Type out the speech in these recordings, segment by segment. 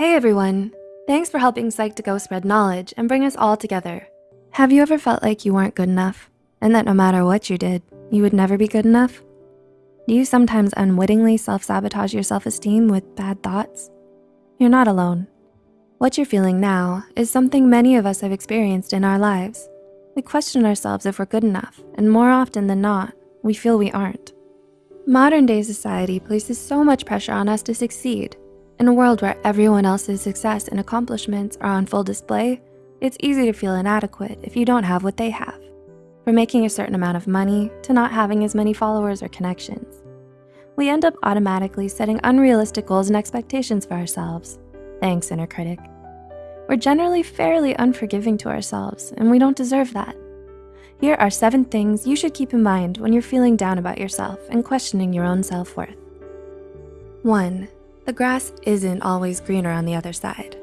Hey everyone, thanks for helping Psych2Go spread knowledge and bring us all together. Have you ever felt like you weren't good enough and that no matter what you did, you would never be good enough? Do you sometimes unwittingly self-sabotage your self-esteem with bad thoughts? You're not alone. What you're feeling now is something many of us have experienced in our lives. We question ourselves if we're good enough, and more often than not, we feel we aren't. Modern day society places so much pressure on us to succeed. In a world where everyone else's success and accomplishments are on full display, it's easy to feel inadequate if you don't have what they have. From making a certain amount of money to not having as many followers or connections. We end up automatically setting unrealistic goals and expectations for ourselves. Thanks, inner critic. We're generally fairly unforgiving to ourselves and we don't deserve that. Here are seven things you should keep in mind when you're feeling down about yourself and questioning your own self-worth. One, the grass isn't always greener on the other side.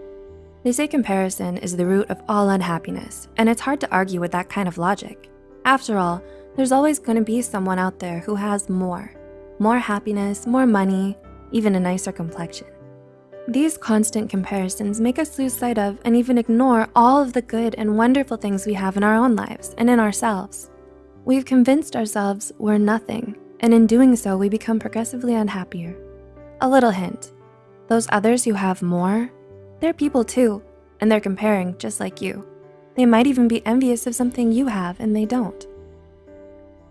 They say comparison is the root of all unhappiness, and it's hard to argue with that kind of logic. After all, there's always gonna be someone out there who has more. More happiness, more money, even a nicer complexion. These constant comparisons make us lose sight of and even ignore all of the good and wonderful things we have in our own lives and in ourselves. We've convinced ourselves we're nothing, and in doing so, we become progressively unhappier. A little hint, those others who have more, they're people too, and they're comparing just like you. They might even be envious of something you have and they don't.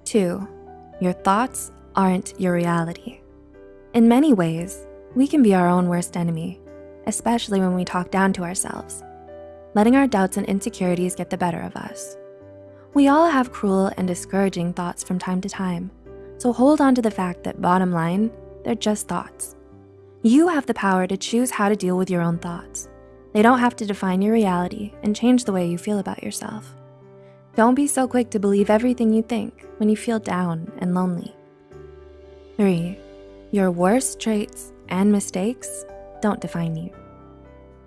Two, your thoughts aren't your reality. In many ways, we can be our own worst enemy, especially when we talk down to ourselves, letting our doubts and insecurities get the better of us. We all have cruel and discouraging thoughts from time to time, so hold on to the fact that bottom line, they're just thoughts. You have the power to choose how to deal with your own thoughts. They don't have to define your reality and change the way you feel about yourself. Don't be so quick to believe everything you think when you feel down and lonely. Three, your worst traits and mistakes don't define you.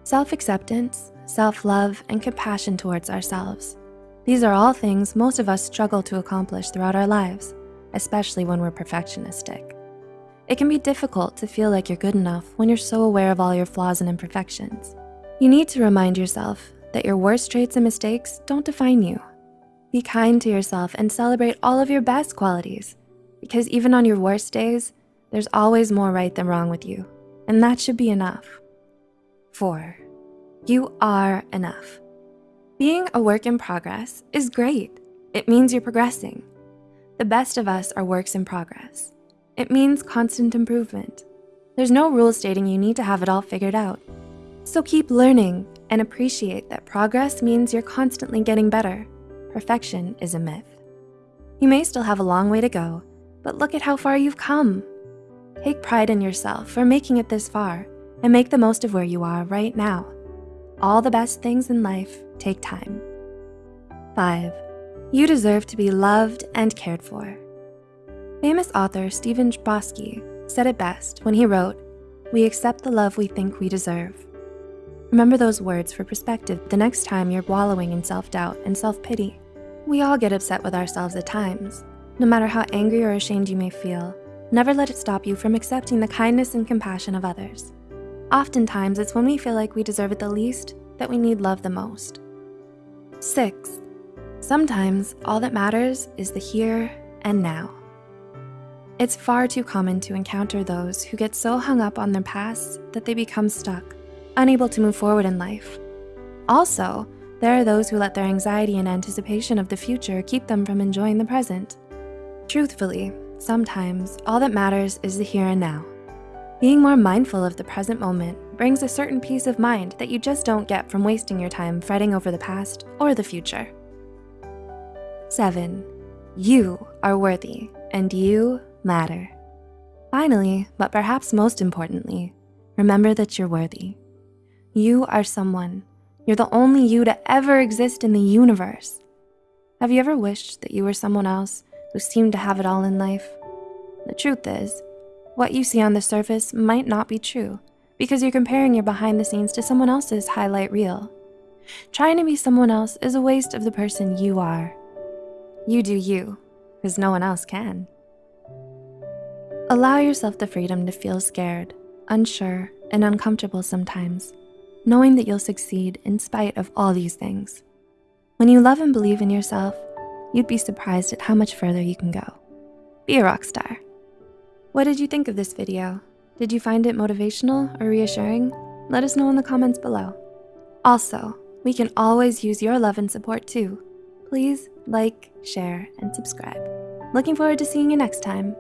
Self-acceptance, self-love, and compassion towards ourselves. These are all things most of us struggle to accomplish throughout our lives, especially when we're perfectionistic. It can be difficult to feel like you're good enough when you're so aware of all your flaws and imperfections. You need to remind yourself that your worst traits and mistakes don't define you. Be kind to yourself and celebrate all of your best qualities because even on your worst days, there's always more right than wrong with you, and that should be enough. Four, you are enough. Being a work in progress is great. It means you're progressing. The best of us are works in progress. It means constant improvement. There's no rule stating you need to have it all figured out. So keep learning and appreciate that progress means you're constantly getting better. Perfection is a myth. You may still have a long way to go, but look at how far you've come. Take pride in yourself for making it this far and make the most of where you are right now. All the best things in life take time. Five, you deserve to be loved and cared for. Famous author Stephen Chbosky said it best when he wrote, we accept the love we think we deserve. Remember those words for perspective the next time you're wallowing in self-doubt and self-pity. We all get upset with ourselves at times. No matter how angry or ashamed you may feel, Never let it stop you from accepting the kindness and compassion of others. Oftentimes, it's when we feel like we deserve it the least that we need love the most. Six, sometimes all that matters is the here and now. It's far too common to encounter those who get so hung up on their past that they become stuck, unable to move forward in life. Also, there are those who let their anxiety and anticipation of the future keep them from enjoying the present. Truthfully, Sometimes, all that matters is the here and now. Being more mindful of the present moment brings a certain peace of mind that you just don't get from wasting your time fretting over the past or the future. Seven, you are worthy and you matter. Finally, but perhaps most importantly, remember that you're worthy. You are someone. You're the only you to ever exist in the universe. Have you ever wished that you were someone else who seemed to have it all in life. The truth is, what you see on the surface might not be true because you're comparing your behind the scenes to someone else's highlight reel. Trying to be someone else is a waste of the person you are. You do you, because no one else can. Allow yourself the freedom to feel scared, unsure, and uncomfortable sometimes. knowing that you'll succeed in spite of all these things. When you love and believe in yourself, you'd be surprised at how much further you can go. Be a rock star. What did you think of this video? Did you find it motivational or reassuring? Let us know in the comments below. Also, we can always use your love and support too. Please like, share, and subscribe. Looking forward to seeing you next time.